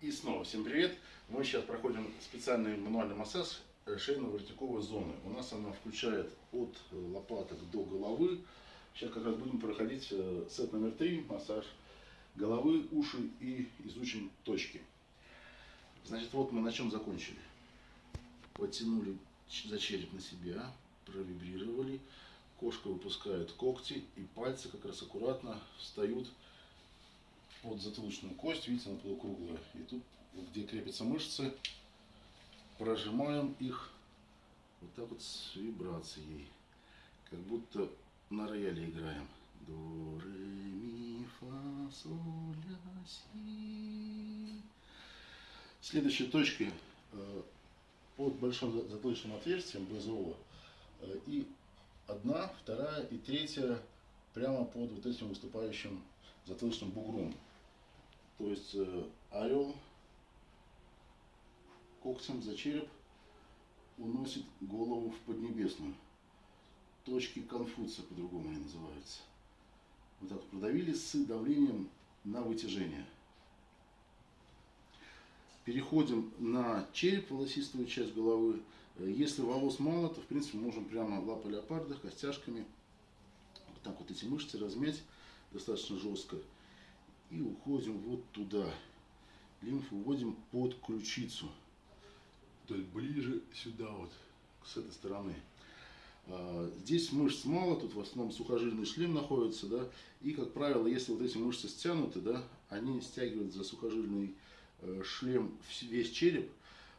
И снова всем привет! Мы сейчас проходим специальный мануальный массаж шейно-воротниковой зоны. У нас она включает от лопаток до головы. Сейчас как раз будем проходить э, сет номер три, массаж головы, уши и изучим точки. Значит, вот мы на чем закончили. Подтянули за череп на себя, провибрировали. Кошка выпускает когти и пальцы как раз аккуратно встают под затылочную кость, видите, она полукруглая. И тут, где крепятся мышцы, прожимаем их вот так вот с вибрацией. Как будто на рояле играем. До, ре, ми, фа, соль, ля, си. Следующая точка э, под большим затылочным отверстием БЗО. Э, и одна, вторая и третья прямо под вот этим выступающим затылочным бугром. То есть э, орел когтем за череп уносит голову в Поднебесную. Точки Конфуция по-другому они называются. Вот так продавили с давлением на вытяжение. Переходим на череп, волосистую часть головы. Если волос мало, то в принципе можем прямо лапы леопарда, костяшками вот так вот эти мышцы размять достаточно жестко и уходим вот туда. Лимфу вводим под ключицу. То есть ближе сюда вот, с этой стороны. А, здесь мышц мало, тут в основном сухожильный шлем находится, да, и, как правило, если вот эти мышцы стянуты, да, они стягивают за сухожильный э, шлем весь череп,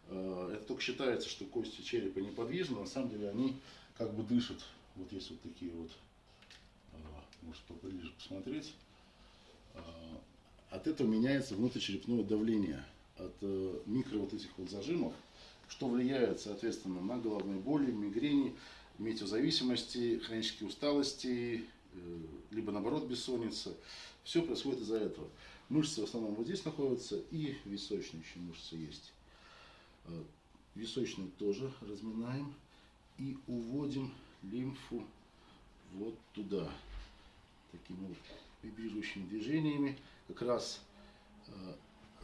а, это только считается, что кости черепа неподвижны, на самом деле они как бы дышат. Вот есть вот такие вот, а, может поближе посмотреть. А, от этого меняется внутричерепное давление от э, микро вот этих вот зажимов, что влияет, соответственно, на головные боли, мигрени, метеозависимости, хронические усталости, э, либо наоборот бессонница. Все происходит из-за этого. Мышцы в основном вот здесь находятся и височные еще мышцы есть. Э, височные тоже разминаем и уводим лимфу вот туда. Таким вибрирующими движениями. Как раз э,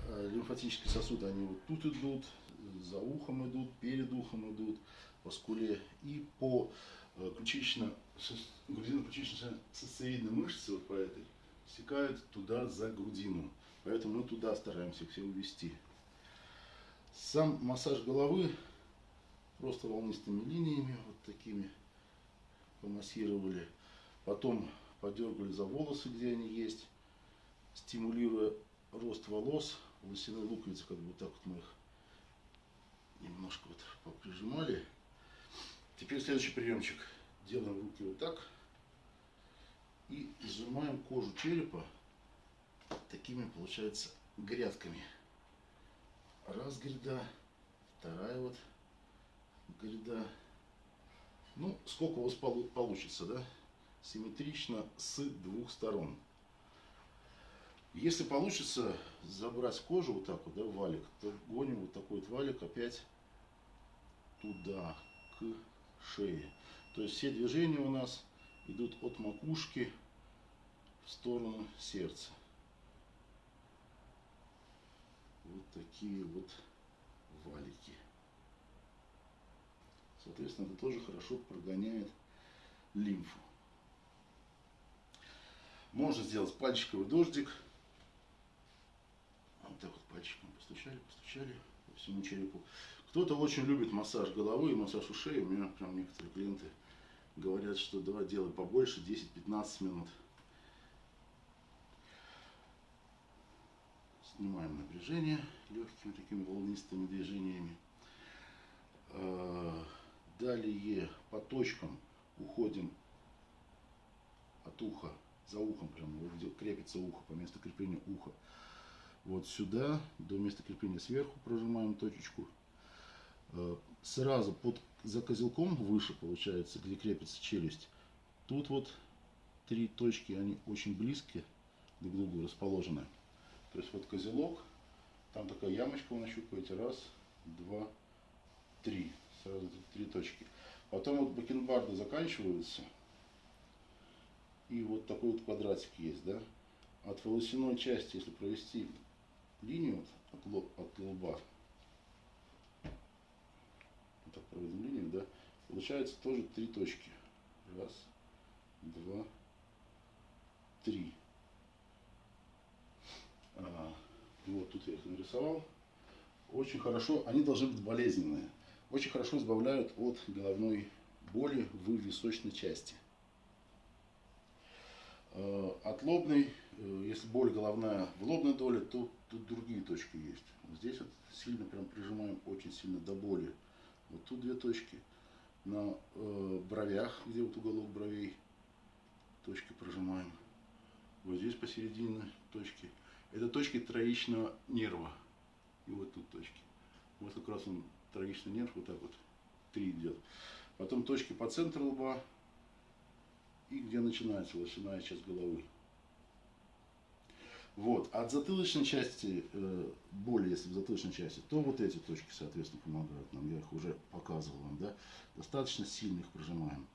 э, лимфатические сосуды, они вот тут идут, за ухом идут, перед ухом идут, по скуле и по э, ключично, грудино-ключично-сосцевидной мышце, вот по этой, стекают туда за грудину. Поэтому мы туда стараемся все увести. Сам массаж головы просто волнистыми линиями, вот такими помассировали. Потом подергали за волосы, где они есть, стимулируя рост волос, волосяные луковицы, как бы вот так вот мы их немножко вот прижимали. Теперь следующий приемчик. Делаем руки вот так и сжимаем кожу черепа такими, получается, грядками. Раз гряда, вторая вот гряда. Ну, сколько у вас получится, да? Симметрично с двух сторон. Если получится забрать кожу вот так вот, да, валик, то гоним вот такой вот валик опять туда, к шее. То есть все движения у нас идут от макушки в сторону сердца. Вот такие вот валики. Соответственно, это тоже хорошо прогоняет лимфу. Можно сделать пальчиковый дождик. Вот так вот пальчиком постучали, постучали по всему черепу. Кто-то очень любит массаж головы и массаж ушей. У меня прям некоторые клиенты говорят, что давай делай побольше, 10-15 минут. Снимаем напряжение легкими такими волнистыми движениями. А, далее по точкам уходим от уха за ухом, прям вот где крепится ухо, по месту крепления уха. Вот сюда, до места крепления сверху прожимаем точечку. Э, сразу под, за козелком выше получается, где крепится челюсть. Тут вот три точки, они очень близкие друг к другу расположены. То есть вот козелок, там такая ямочка вы нащупаете, раз, два, три. Сразу три точки. Потом вот бакенбарды заканчиваются, и вот такой вот квадратик есть, да. От волосяной части, если провести линию от, лоб, от лба, вот так проводим линию, да, получается тоже три точки. Раз, два, три. А, вот тут я их нарисовал. Очень хорошо, они должны быть болезненные. Очень хорошо избавляют от головной боли в височной части. От лобной, э, если боль головная в лобной доле, то тут другие точки есть. Вот здесь вот сильно прям прижимаем, очень сильно до боли. Вот тут две точки. На э, бровях, где вот уголок бровей, точки прожимаем. Вот здесь посередине точки. Это точки троичного нерва. И вот тут точки. Вот как раз он троичный нерв, вот так вот, три идет. Потом точки по центру лба и где начинается лошадиная часть головы. Вот. От затылочной части э, боли, если в затылочной части, то вот эти точки, соответственно, помогают нам. Я их уже показывал вам, да. Достаточно сильно их прожимаем.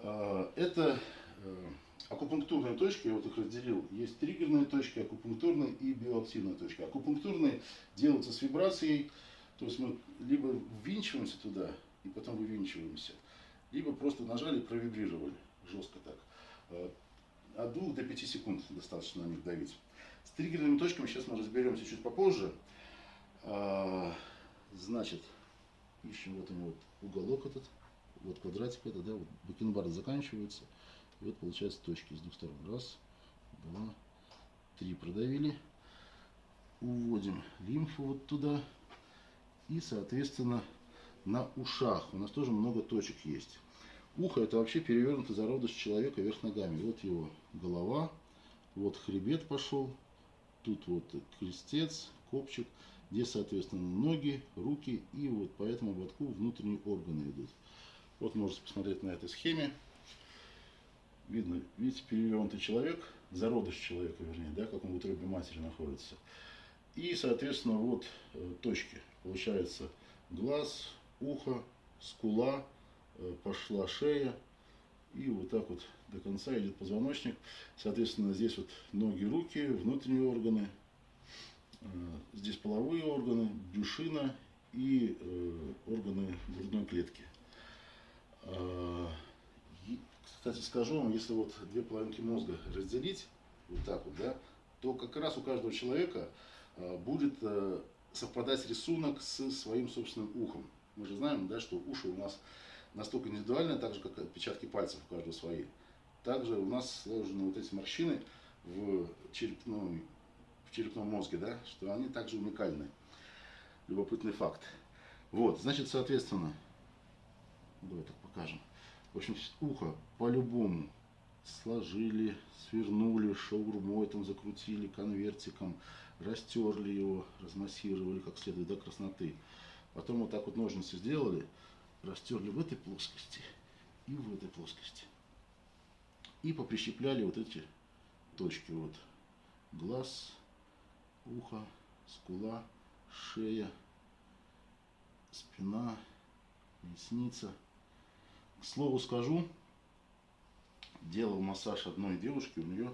Э, это э, акупунктурные точки, я вот их разделил. Есть триггерные точки, акупунктурные и биоактивные точки. Акупунктурные делаются с вибрацией, то есть мы либо ввинчиваемся туда и потом вывинчиваемся, либо просто нажали провибрировали жестко так. От 2 до 5 секунд достаточно на них давить. С триггерными точками сейчас мы разберемся чуть попозже. Э, значит, ищем вот у него уголок этот, вот квадратик это, да, вот бакенбард заканчивается. И вот получается точки с двух сторон. Раз, два, три продавили. Уводим лимфу вот туда. И, соответственно, на ушах у нас тоже много точек есть. Ухо это вообще перевернутый зародыш человека вверх ногами. Вот его голова, вот хребет пошел, тут вот крестец, копчик, здесь, соответственно, ноги, руки и вот по этому ободку внутренние органы идут. Вот можете посмотреть на этой схеме. Видно, видите, перевернутый человек, зародыш человека, вернее, да, как он в утробе матери находится. И, соответственно, вот э, точки. Получается глаз, ухо, скула, пошла шея. И вот так вот до конца идет позвоночник. Соответственно, здесь вот ноги, руки, внутренние органы. Э, здесь половые органы, брюшина и органы грудной клетки. Кстати, скажу вам, если вот две половинки мозга разделить, вот так вот, да, то как раз у каждого человека э, будет э, совпадать рисунок с своим собственным ухом. Мы же знаем, да, что уши у нас настолько индивидуальны, так же, как отпечатки пальцев у каждого свои. Также у нас сложены вот эти морщины в черепном, в черепном мозге, да, что они также уникальны. Любопытный факт. Вот, значит, соответственно, давай так покажем. В общем, ухо по-любому сложили, свернули, шаурмой там закрутили, конвертиком, растерли его, размассировали как следует до красноты. Потом вот так вот ножницы сделали, растерли в этой плоскости и в этой плоскости. И поприщепляли вот эти точки. Вот глаз, ухо, скула, шея, спина, ресница – к слову скажу, делал массаж одной девушки, у нее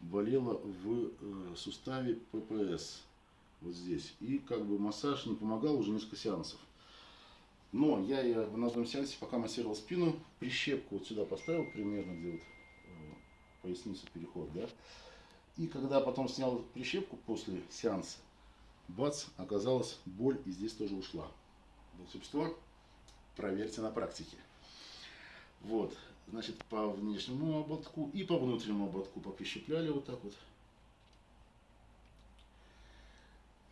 болело в э, суставе ППС, вот здесь. И как бы массаж не помогал уже несколько сеансов. Но я, я на одном сеансе, пока массировал спину, прищепку вот сюда поставил, примерно где вот э, поясница переход, да. И когда потом снял прищепку после сеанса, бац, оказалось боль и здесь тоже ушла. Волшебство проверьте на практике. Вот, значит, по внешнему ободку и по внутреннему ободку поприщепляли вот так вот.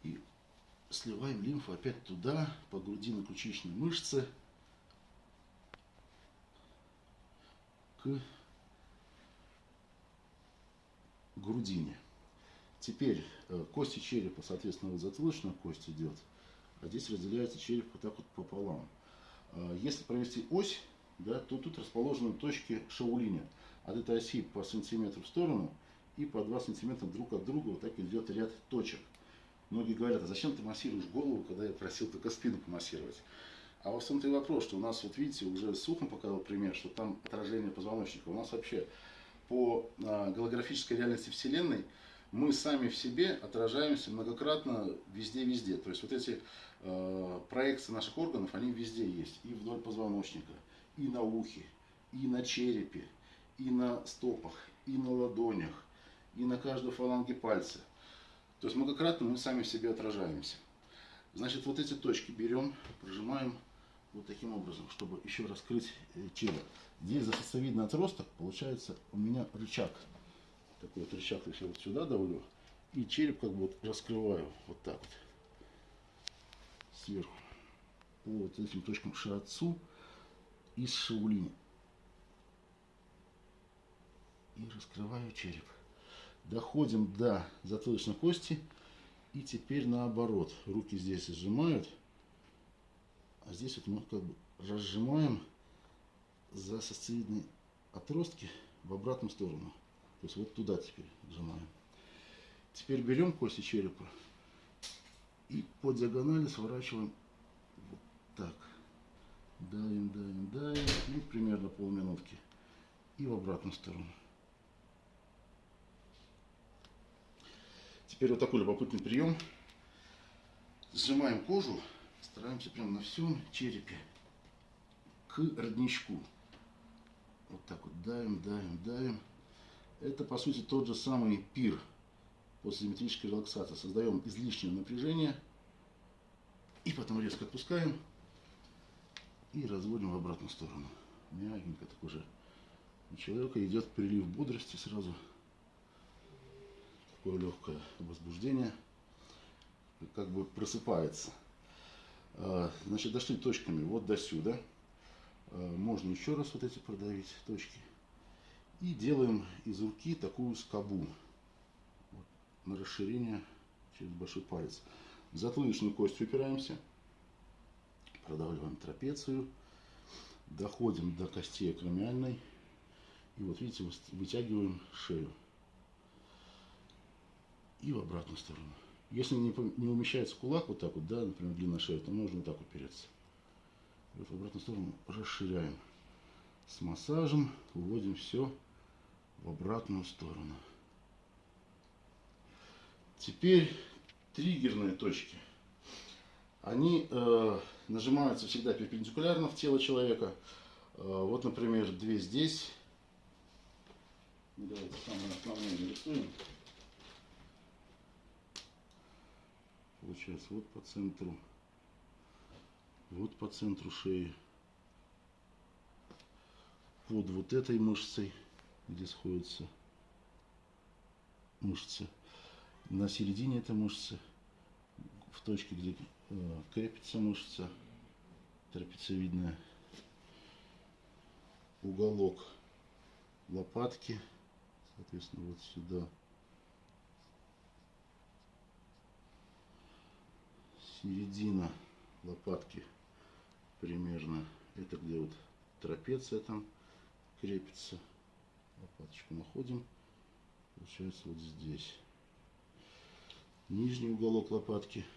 И сливаем лимфу опять туда, по грудино-ключичной мышце, к грудине. Теперь э, кости черепа, соответственно, вот затылочная кость идет, а здесь разделяется череп вот так вот пополам. Э, если провести ось да, то тут расположены точки шаулиня. От этой оси по сантиметру в сторону и по 2 сантиметра друг от друга вот так идет ряд точек. Многие говорят, а зачем ты массируешь голову, когда я просил только спину помассировать? А во всем-то и вопрос, что у нас, вот видите, уже с ухом показал пример, что там отражение позвоночника. У нас вообще по а, голографической реальности Вселенной мы сами в себе отражаемся многократно везде-везде. То есть вот эти э, проекции наших органов, они везде есть. И вдоль позвоночника, и на ухе, и на черепе, и на стопах, и на ладонях, и на каждой фаланге пальца. То есть многократно мы сами в себе отражаемся. Значит, вот эти точки берем, прожимаем вот таким образом, чтобы еще раскрыть э, тело. Здесь за сосцевидный отросток получается у меня рычаг. Такой вот рычаг, я вот сюда давлю, и череп как бы вот раскрываю вот так вот сверху по вот этим точкам шиатсу и шаулини. И раскрываю череп. Доходим до затылочной кости. И теперь наоборот. Руки здесь сжимают. А здесь вот мы как бы разжимаем за сосцевидные отростки в обратную сторону. То есть вот туда теперь сжимаем. Теперь берем кости черепа и по диагонали сворачиваем вот так. Давим, давим, давим. Ну, примерно полминутки. И в обратную сторону. Теперь вот такой любопытный прием. Сжимаем кожу, стараемся прямо на всем черепе к родничку. Вот так вот давим, давим, давим. Это по сути тот же самый пир после симметрической релаксации. Создаем излишнее напряжение и потом резко отпускаем и разводим в обратную сторону. Мягенько так уже. У человека идет прилив бодрости сразу. Такое легкое возбуждение. Как бы просыпается. А, значит, дошли точками вот до сюда. А, можно еще раз вот эти продавить точки. И делаем из руки такую скобу вот, на расширение через большой палец. В затылочную кость упираемся продавливаем трапецию, доходим до костей акромиальной. И вот видите, вытягиваем шею. И в обратную сторону. Если не, не умещается кулак вот так вот, да, например, длинная шея, то можно вот так упереться. И в обратную сторону расширяем. С массажем уводим все в обратную сторону. Теперь триггерные точки. Они э, нажимаются всегда перпендикулярно в тело человека. Э, вот, например, две здесь. Давайте самое основное нарисуем. Получается, вот по центру. Вот по центру шеи. Под вот этой мышцей, где сходятся мышцы. На середине этой мышцы, в точке, где Э, крепится мышца трапециевидная, уголок лопатки, соответственно, вот сюда. Середина лопатки примерно, это где вот трапеция там крепится. Лопаточку находим, получается вот здесь. Нижний уголок лопатки –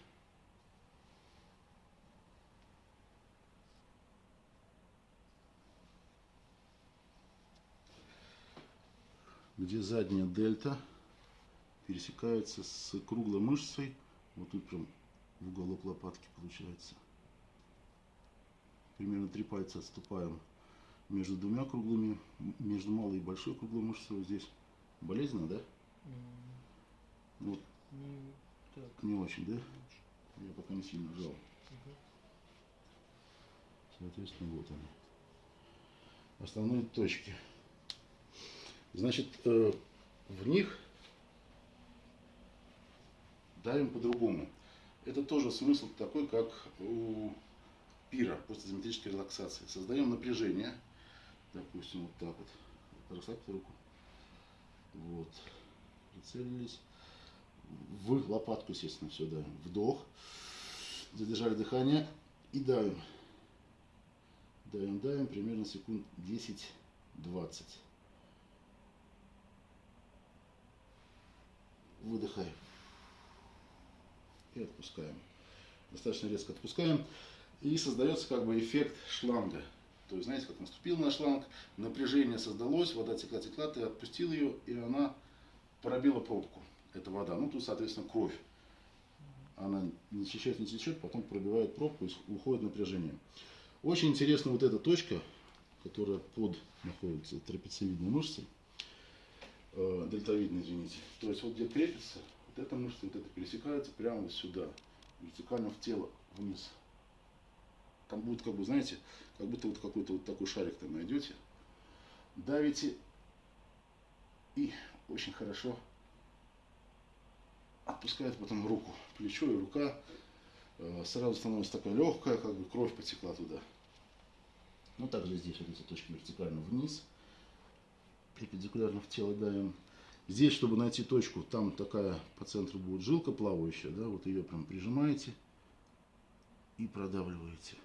где задняя дельта пересекается с круглой мышцей. Вот тут прям в уголок лопатки получается. Примерно три пальца отступаем между двумя круглыми, между малой и большой круглой мышцей. Вот здесь болезненно, да? Mm. Вот. Не, так. не очень, да? Я пока не сильно жал. Угу. Соответственно, вот они. Основные точки. Значит, э, в них давим по-другому. Это тоже смысл такой, как у пира после изометрической релаксации. Создаем напряжение. Допустим, вот так вот. Расслабьте руку. Вот. Прицелились. В лопатку, естественно, все давим. Вдох. Задержали дыхание. И давим. Давим, давим. Примерно секунд 10-20. выдыхаем и отпускаем. Достаточно резко отпускаем. И создается как бы эффект шланга. То есть, знаете, как наступил на шланг, напряжение создалось, вода текла, текла, ты отпустил ее, и она пробила пробку. это вода. Ну, тут, соответственно, кровь. Она не течет, не течет, потом пробивает пробку и уходит напряжение. Очень интересна вот эта точка, которая под находится трапециевидной мышцей, э, дельтовидной, извините. То есть вот где крепится, вот эта мышца, вот это пересекается прямо сюда, вертикально в тело, вниз. Там будет, как бы, знаете, как будто вот какой-то вот такой шарик там найдете. Давите и очень хорошо отпускает потом руку, плечо и рука. Э, сразу становится такая легкая, как бы кровь потекла туда. Ну, также здесь вот эти точки вертикально вниз, перпендикулярно в тело давим. Здесь, чтобы найти точку, там такая по центру будет жилка плавающая, да, вот ее прям прижимаете и продавливаете.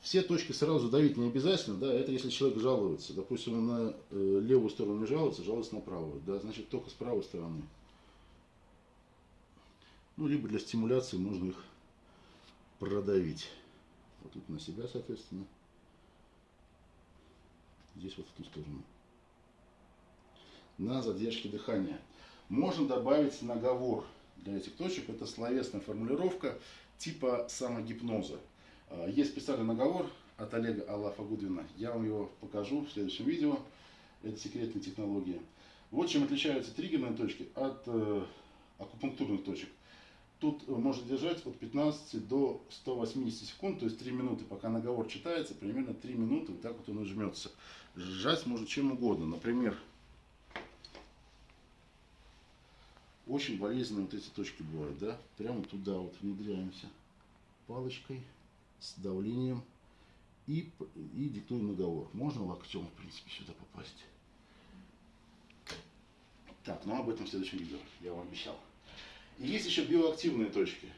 Все точки сразу давить не обязательно, да, это если человек жалуется. Допустим, он на э, левую сторону жалуется, жалуется на правую, да, значит только с правой стороны. Ну, либо для стимуляции можно их продавить. Вот тут на себя, соответственно. Здесь вот в ту сторону. На задержке дыхания. Можно добавить наговор для этих точек. Это словесная формулировка типа самогипноза. А, есть специальный наговор от Олега Аллафа Гудвина. Я вам его покажу в следующем видео. Это секретная технология. Вот чем отличаются триггерные точки от э, акупунктурных точек. Тут можно держать от 15 до 180 секунд, то есть 3 минуты, пока наговор читается, примерно 3 минуты, вот так вот он и жмется. Сжать можно чем угодно. Например, очень болезненные вот эти точки бывают, да? Прямо туда вот внедряемся палочкой с давлением и, и диктуем наговор. Можно локтем, в принципе, сюда попасть. Так, ну об этом в следующем видео, я вам обещал. И есть еще биоактивные точки.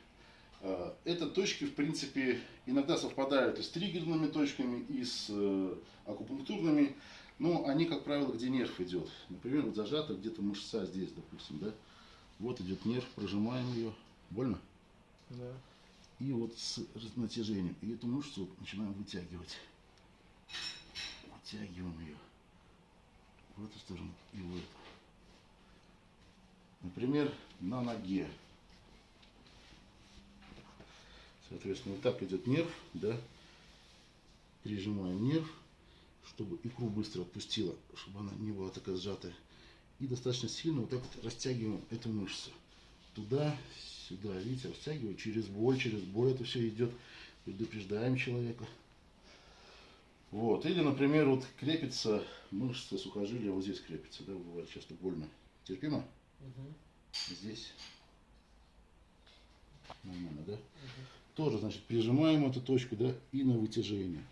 А, это точки, в принципе, иногда совпадают и с триггерными точками, и с э, акупунктурными, но они, как правило, где нерв идет. Например, вот зажата где-то мышца здесь, допустим, да? Вот идет нерв, прожимаем ее. Больно? Да. И вот с натяжением. И эту мышцу вот начинаем вытягивать. Вытягиваем ее в эту сторону и в эту. Например, на ноге. Соответственно, вот так идет нерв, да. Прижимаем нерв, чтобы икру быстро отпустила, чтобы она не была такая сжатая. И достаточно сильно вот так вот растягиваем эту мышцу. Туда, сюда, видите, растягиваем через боль, через боль это все идет. Предупреждаем человека. Вот. Или, например, вот крепится мышца сухожилия, вот здесь крепится, да, бывает часто больно. Терпимо? Угу. Здесь нормально, да? Угу. Тоже, значит, прижимаем эту точку, да, и на вытяжение.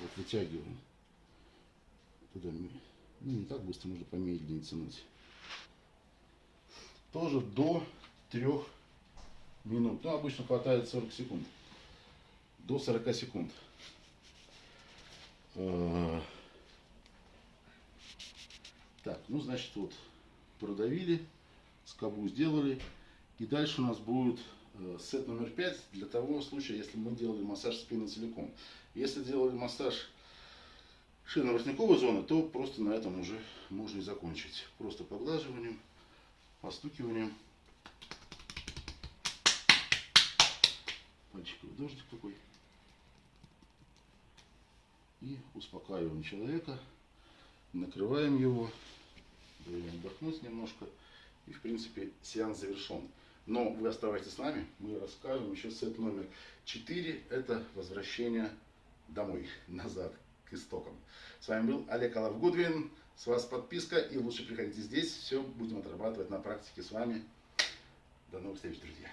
Вот вытягиваем. Туда, ну, не так быстро, можно помедленнее тянуть. Тоже до трех минут. Ну, обычно хватает 40 секунд. До 40 секунд. А, так, ну, значит, вот продавили скобу сделали. И дальше у нас будет э, сет номер 5 для того случая, если мы делали массаж спины целиком. Если делали массаж шейно-воротниковой зоны, то просто на этом уже можно и закончить. Просто поглаживанием, постукиванием. Пальчиковый дождик такой. И успокаиваем человека. Накрываем его. Даем отдохнуть немножко. И, в принципе, сеанс завершен. Но вы оставайтесь с нами, мы рассказываем еще сет номер 4. Это возвращение домой, назад, к истокам. С вами был Олег Алав Гудвин. С вас подписка и лучше приходите здесь. Все будем отрабатывать на практике с вами. До новых встреч, друзья.